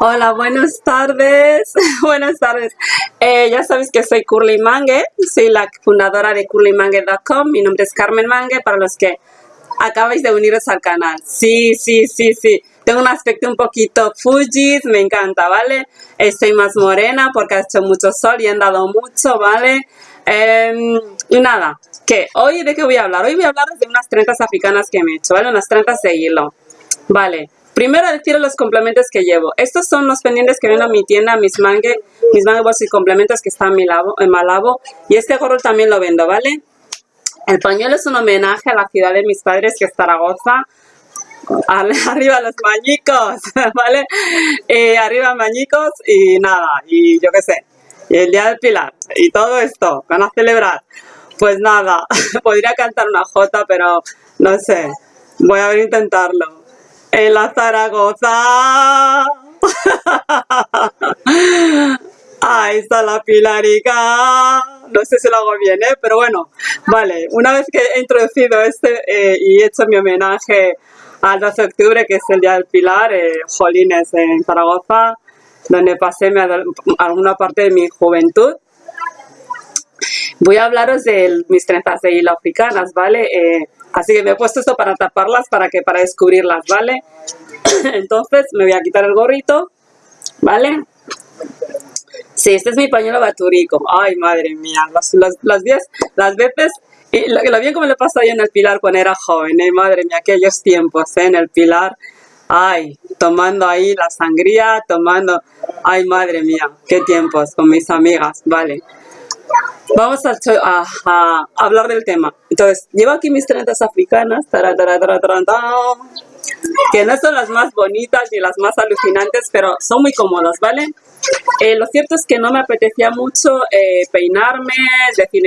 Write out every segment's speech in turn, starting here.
Hola, buenas tardes. buenas tardes. Eh, ya sabéis que soy Curly Mangue, soy la fundadora de curlymangue.com. Mi nombre es Carmen Mangue, para los que acabáis de uniros al canal. Sí, sí, sí, sí. Tengo un aspecto un poquito Fujis, me encanta, ¿vale? Estoy más morena porque ha hecho mucho sol y he andado mucho, ¿vale? Em, y nada, que hoy de qué voy a hablar? Hoy voy a hablar de unas trenzas africanas que me he hecho, ¿vale? Unas trenzas de hilo. Vale, Primero decir los complementos que llevo. Estos son los pendientes que ven a mi tienda, mis mangue, mis mangue y complementos que están en, mi lavo, en Malabo. Y este gorro también lo vendo, ¿vale? El pañuelo es un homenaje a la ciudad de mis padres, que es Zaragoza. Arriba los mañicos, ¿vale? Eh, arriba mañicos y nada, y yo qué sé. Y el Día del Pilar y todo esto, van a celebrar. Pues nada, podría cantar una jota, pero no sé, voy a intentarlo en la Zaragoza. Ahí está la pilarica. No sé si lo hago bien, ¿eh? pero bueno, vale. Una vez que he introducido este eh, y he hecho mi homenaje al 12 de octubre, que es el Día del Pilar, eh, Jolines en Zaragoza, donde pasé alguna parte de mi juventud, voy a hablaros de mis trenzas de hilo africanas, ¿vale? Eh, Así que me he puesto esto para taparlas, para que para descubrirlas, ¿vale? Entonces me voy a quitar el gorrito, ¿vale? Sí, este es mi pañuelo baturico. Ay, madre mía, las, las, las, las veces... Y lo, lo bien como le pasó ahí en el Pilar cuando era joven, ¿eh? Madre mía, aquellos tiempos, ¿eh? En el Pilar. Ay, tomando ahí la sangría, tomando... Ay, madre mía, qué tiempos con mis amigas, vale. Vamos a, hablar del tema. Entonces, llevo aquí mis trenzas africanas, que no son las más bonitas ni las más alucinantes, pero son muy cómodas, ¿vale? Eh, lo cierto es que no me apetecía mucho eh, peinarme, decir,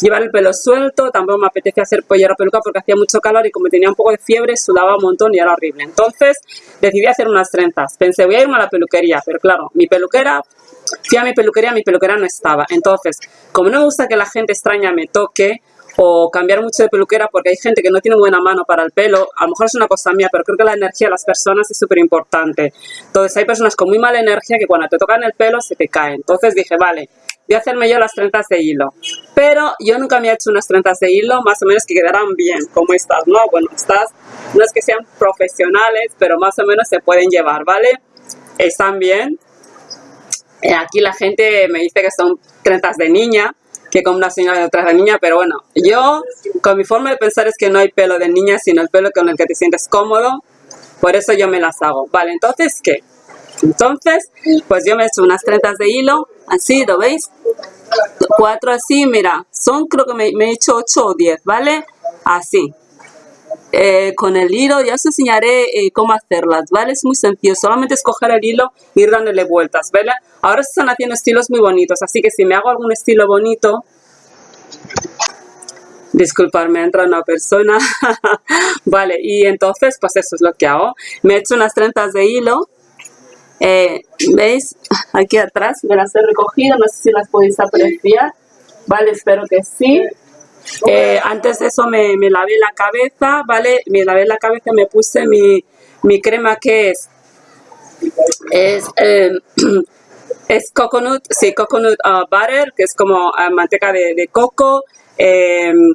llevar el pelo suelto, tampoco me apetecía hacer pollera peluca porque hacía mucho calor y como tenía un poco de fiebre sudaba un montón y era horrible. Entonces decidí hacer unas trenzas. Pensé, voy a irme a la peluquería, pero claro, mi peluquera Fui a mi peluquería, mi peluquera no estaba. Entonces, como no me gusta que la gente extraña me toque o cambiar mucho de peluquera porque hay gente que no tiene buena mano para el pelo, a lo mejor es una cosa mía, pero creo que la energía de las personas es súper importante. Entonces, hay personas con muy mala energía que cuando te tocan el pelo se te cae. Entonces dije, vale, a hacerme yo las trenzas de hilo. Pero yo nunca me he hecho unas trenzas de hilo, más o menos que quedarán bien, como estas, ¿no? Bueno, estas no es que sean profesionales, pero más o menos se pueden llevar, ¿vale? Están bien, eh, aquí la gente me dice que son trenzas de niña, que como una señora de otras de niña, pero bueno, yo con mi forma de pensar es que no hay pelo de niña, sino el pelo con el que te sientes cómodo, por eso yo me las hago. Vale, entonces, ¿qué? Entonces, pues yo me he hecho unas trenzas de hilo, así, ¿lo veis? Cuatro así, mira, son creo que me, he hecho ocho o diez, ¿vale? Así. Eh, con el hilo, ya os enseñaré eh, cómo hacerlas, ¿vale? Es muy sencillo, solamente escoger el hilo y ir dándole vueltas, ¿vale? Ahora se están haciendo estilos muy bonitos, así que si me hago algún estilo bonito, disculparme, entra una persona, vale, y entonces pues eso es lo que hago, me he hecho unas trenzas de hilo, eh, ¿veis? Aquí atrás me las he recogido, no sé si las podéis apreciar, vale, espero que sí, eh, antes de eso me, lavé la cabeza, ¿vale? Me lavé la cabeza, me puse mi, crema que es, es, eh, es coconut, sí, coconut uh, butter, que es como uh, manteca de, coco, em,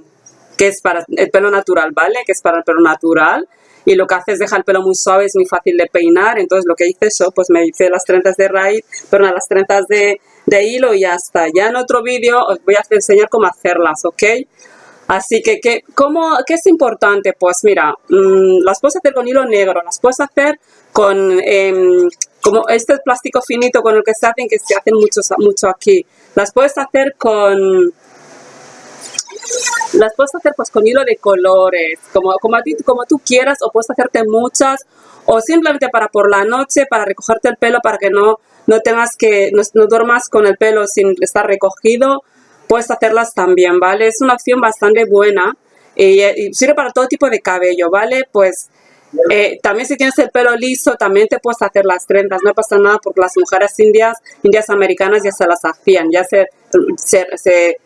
que es para el pelo natural, ¿vale? Que es para el pelo natural. Y lo que hace es dejar el pelo muy suave, es muy fácil de peinar. Entonces lo que hice eso, pues me hice las trenzas de raíz, perdón, las trenzas de, de hilo y ya está. Ya en otro vídeo os voy a enseñar cómo hacerlas, ¿ok? Así que, ¿qué, cómo, ¿qué es importante? Pues mira, mm, las puedes hacer con hilo negro, las puedes hacer con em, como este plástico finito con el que se hacen, que se hacen muchos, mucho aquí. Las puedes hacer con... Las puedes hacer pues con hilo de colores, como, como, a como tú quieras, o puedes hacerte muchas, o simplemente para por la noche, para recogerte el pelo, para que no, no tengas que, no, no duermas con el pelo sin estar recogido, puedes hacerlas también, ¿vale? Es una opción bastante buena y, sirve para todo tipo de cabello, ¿vale? Pues eh, también si tienes el pelo liso, también te puedes hacer las trenzas, no pasa nada porque las mujeres indias, indias americanas ya se las hacían, ya se, se, se,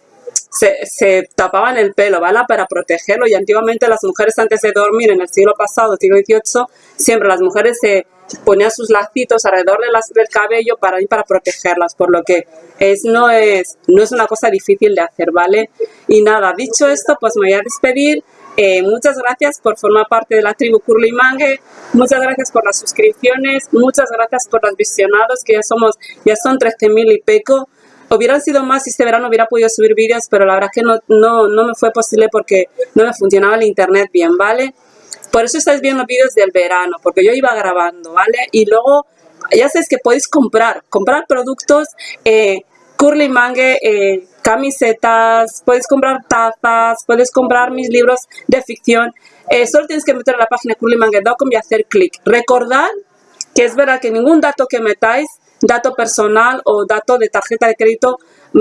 tapaban el pelo, ¿vale? Para protegerlo y antiguamente las mujeres antes de dormir en el siglo pasado, siglo XVIII, siempre las mujeres se, ponía sus lacitos alrededor de las, del cabello para, para protegerlas, por lo que es, no, es, no es una cosa difícil de hacer, ¿vale? Y nada, dicho esto, pues me voy a despedir. Eh, muchas gracias por formar parte de la tribu Curly Mangue, muchas gracias por las suscripciones, muchas gracias por los visionados, que ya somos, ya son 13.000 y peco. Hubieran sido más si este verano hubiera podido subir vídeos, pero la verdad que no, no, no me fue posible porque no me funcionaba el internet bien, ¿vale? Por eso estáis viendo vídeos del verano, porque yo iba grabando, ¿vale? Y luego, ya sabéis que podéis comprar, comprar productos, eh, Curly Mangue, eh, camisetas, puedes comprar tazas, puedes comprar mis libros de ficción. Eh, solo tienes que meter a la página curlymangue.com y hacer clic. Recordad que es verdad que ningún dato que metáis, dato personal o dato de tarjeta de crédito,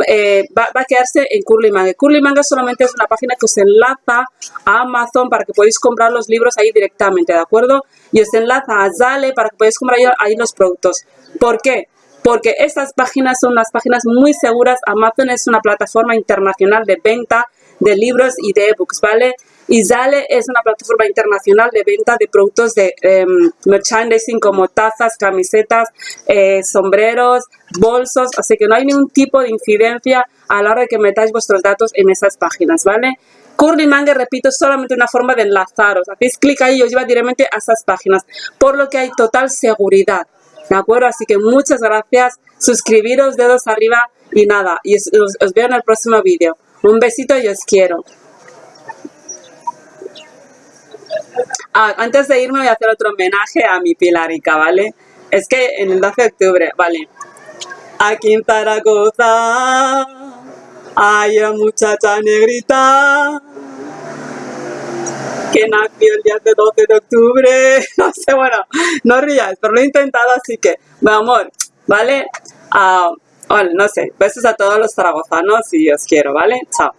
eh, va, a quedarse en Curly Manga. Curly Manga solamente es una página que os enlaza a Amazon para que podáis comprar los libros ahí directamente, ¿de acuerdo? Y os enlaza a Zale para que podáis comprar ahí, los productos. ¿Por qué? Porque estas páginas son unas páginas muy seguras. Amazon es una plataforma internacional de venta de libros y de ebooks, ¿vale? Y Zale es una plataforma internacional de venta de productos de em, merchandising como tazas, camisetas, eh, sombreros, bolsos, así que no hay ningún tipo de incidencia a la hora de que metáis vuestros datos en esas páginas, ¿vale? Curly Manga, repito, es solamente una forma de enlazaros. Hacéis clic ahí y os lleva directamente a esas páginas, por lo que hay total seguridad, ¿de acuerdo? Así que muchas gracias, suscribiros, dedos arriba y nada, y os, os veo en el próximo vídeo. Un besito y os quiero. Ah, antes de irme voy a hacer otro homenaje a mi Pilarica, ¿vale? Es que en el 12 de octubre, ¿vale? Aquí en Zaragoza hay una muchacha negrita que nació el día de 12 de octubre. No sé, bueno, no rías, pero lo he intentado, así que, mi amor, ¿vale? Uh, bueno, no sé, besos a todos los zaragozanos y os quiero, ¿vale? Chao.